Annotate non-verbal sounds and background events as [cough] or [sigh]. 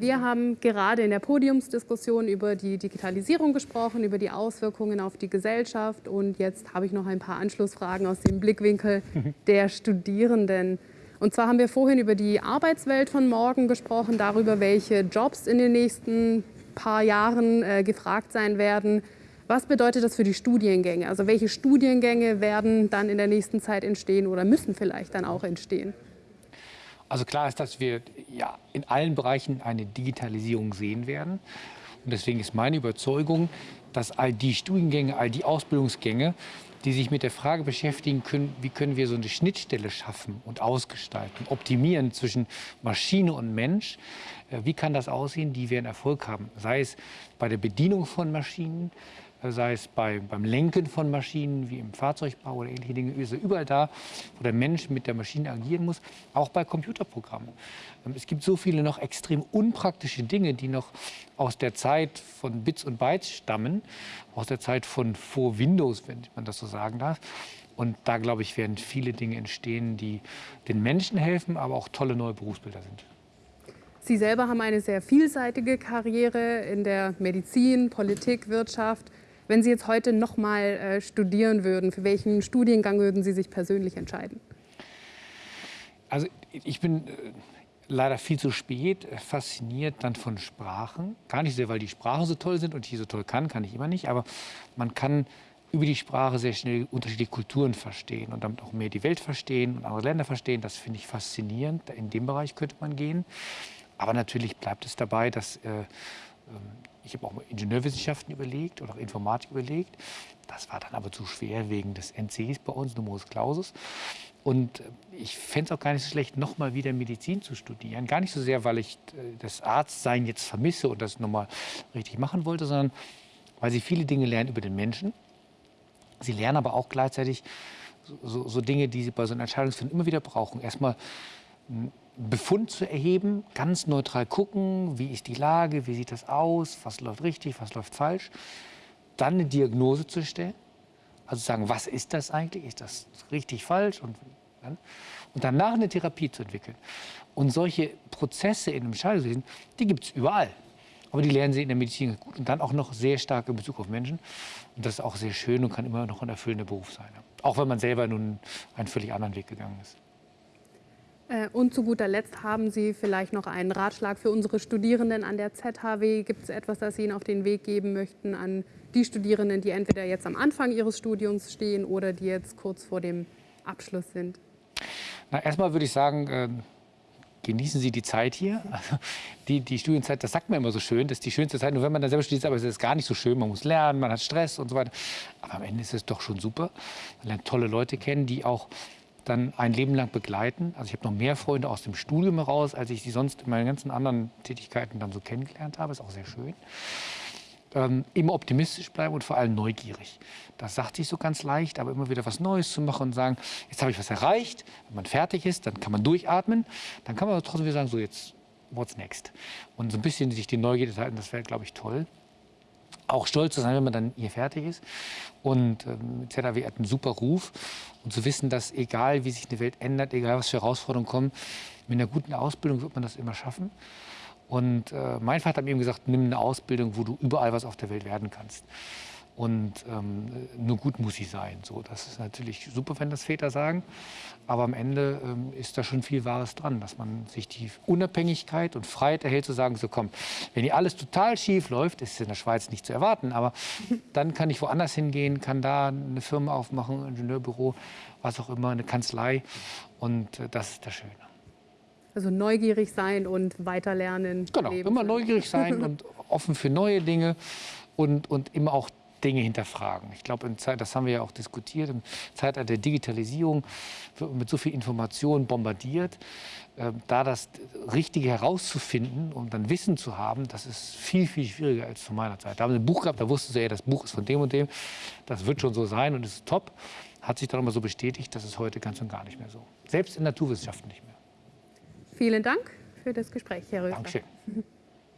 Wir haben gerade in der Podiumsdiskussion über die Digitalisierung gesprochen, über die Auswirkungen auf die Gesellschaft. Und jetzt habe ich noch ein paar Anschlussfragen aus dem Blickwinkel [laughs] der Studierenden. Und zwar haben wir vorhin über die Arbeitswelt von morgen gesprochen, darüber, welche Jobs in den nächsten paar Jahren äh, gefragt sein werden. Was bedeutet das für die Studiengänge? Also welche Studiengänge werden dann in der nächsten Zeit entstehen oder müssen vielleicht dann auch entstehen? Also klar ist, dass wir ja in allen Bereichen eine Digitalisierung sehen werden. Und deswegen ist meine Überzeugung, dass all die Studiengänge, all die Ausbildungsgänge, die sich mit der Frage beschäftigen können, wie können wir so eine Schnittstelle schaffen und ausgestalten, optimieren zwischen Maschine und Mensch, äh, wie kann das aussehen, die werden Erfolg haben. Sei es bei der Bedienung von Maschinen, sei es bei, beim Lenken von Maschinen wie im Fahrzeugbau oder ähnliche Dinge, ist überall da, wo der Mensch mit der Maschine agieren muss, auch bei Computerprogrammen. Ähm, es gibt so viele noch extrem unpraktische Dinge, die noch aus der Zeit von Bits und Bytes stammen, aus der Zeit von vor Windows, wenn man das so sagen darf. Und da, glaube ich, werden viele Dinge entstehen, die den Menschen helfen, aber auch tolle neue Berufsbilder sind. Sie selber haben eine sehr vielseitige Karriere in der Medizin, Politik, Wirtschaft. Wenn Sie jetzt heute noch mal äh, studieren würden, für welchen Studiengang würden Sie sich persönlich entscheiden? Also ich bin äh, leider viel zu spät äh, fasziniert dann von Sprachen. Gar nicht sehr, weil die Sprachen so toll sind und ich so toll kann, kann ich immer nicht. Aber man kann über die Sprache sehr schnell unterschiedliche Kulturen verstehen und damit auch mehr die Welt verstehen und andere Länder verstehen. Das finde ich faszinierend. In dem Bereich könnte man gehen. Aber natürlich bleibt es dabei, dass äh, ähm, ich habe auch mal Ingenieurwissenschaften überlegt oder auch Informatik überlegt. Das war dann aber zu schwer wegen des NCs bei uns, Numerus Clausus. Und äh, ich fände es auch gar nicht so schlecht, nochmal wieder Medizin zu studieren. Gar nicht so sehr, weil ich äh, das Arztsein jetzt vermisse und das nochmal richtig machen wollte, sondern weil sie viele Dinge lernen über den Menschen. Sie lernen aber auch gleichzeitig so, so Dinge, die sie bei so einer Entscheidungsfindung immer wieder brauchen. Erstmal Befund zu erheben, ganz neutral gucken, wie ist die Lage, wie sieht das aus, was läuft richtig, was läuft falsch. Dann eine Diagnose zu stellen, also sagen, was ist das eigentlich, ist das richtig, falsch und, und danach eine Therapie zu entwickeln. Und solche Prozesse in einem Entscheidungswesen, die gibt es überall. Aber die lernen sie in der Medizin gut und dann auch noch sehr stark in Bezug auf Menschen. Und das ist auch sehr schön und kann immer noch ein erfüllender Beruf sein. Auch wenn man selber nun einen völlig anderen Weg gegangen ist. Äh, und zu guter Letzt haben Sie vielleicht noch einen Ratschlag für unsere Studierenden an der ZHW. Gibt es etwas, das Sie Ihnen auf den Weg geben möchten an die Studierenden, die entweder jetzt am Anfang ihres Studiums stehen oder die jetzt kurz vor dem Abschluss sind? Na, erstmal würde ich sagen, äh, genießen Sie die Zeit hier. [laughs] Also die, die Studienzeit, das sagt man immer so schön, das ist die schönste Zeit. Nur wenn man dann selber studiert, aber es ist gar nicht so schön. Man muss lernen, man hat Stress und so weiter. Aber am Ende ist es doch schon super. Man lernt tolle Leute kennen, die auch dann ein Leben lang begleiten. Also ich habe noch mehr Freunde aus dem Studium heraus, als ich sie sonst in meinen ganzen anderen Tätigkeiten dann so kennengelernt habe. Ist auch sehr schön. Ähm, immer optimistisch bleiben und vor allem neugierig. Das sagt sich so ganz leicht, aber immer wieder was Neues zu machen und sagen, jetzt habe ich was erreicht. Wenn man fertig ist, dann kann man durchatmen. Dann kann man trotzdem wieder sagen, so jetzt, what's next? Und so ein bisschen sich die Neugierde halten, das wäre, glaube ich, toll auch stolz zu sein, wenn man dann hier fertig ist. Und ähm, ZAW hat einen super Ruf. Und zu wissen, dass egal wie sich eine Welt ändert, egal was für Herausforderungen kommen, mit einer guten Ausbildung wird man das immer schaffen. Und äh, mein Vater hat mir eben gesagt, nimm eine Ausbildung, wo du überall was auf der Welt werden kannst. Und ähm, nur gut muss sie sein. So, das ist natürlich super, wenn das Väter sagen. Aber am Ende ähm, ist da schon viel Wahres dran, dass man sich die Unabhängigkeit und Freiheit erhält, zu sagen, so komm, wenn hier alles total schief läuft, ist es in der Schweiz nicht zu erwarten, aber [laughs] dann kann ich woanders hingehen, kann da eine Firma aufmachen, ein Ingenieurbüro, was auch immer, eine Kanzlei. Und äh, das ist das Schöne. Also neugierig sein und weiterlernen. Genau, immer neugierig sein [laughs] und offen für neue Dinge und, und immer auch Dinge hinterfragen. Ich glaube, das haben wir ja auch diskutiert, im Zeitalter der Digitalisierung mit so viel Information bombardiert, äh, da das Richtige herauszufinden und dann Wissen zu haben, das ist viel, viel schwieriger als zu meiner Zeit. Da haben wir ein Buch gehabt, da wussten sie, ja, das Buch ist von dem und dem, das wird schon so sein und ist top. Hat sich dann immer so bestätigt, das ist heute ganz und gar nicht mehr so. Selbst in Naturwissenschaften nicht mehr. Vielen Dank für das Gespräch, Herr Rösler. Dankeschön. [laughs]